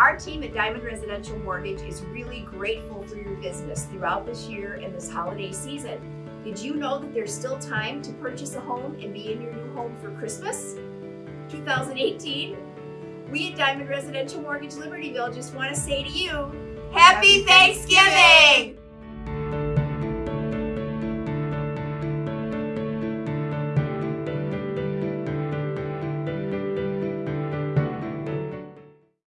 Our team at Diamond Residential Mortgage is really grateful for your business throughout this year and this holiday season. Did you know that there's still time to purchase a home and be in your new home for Christmas 2018? We at Diamond Residential Mortgage Libertyville just want to say to you, Happy Thanksgiving!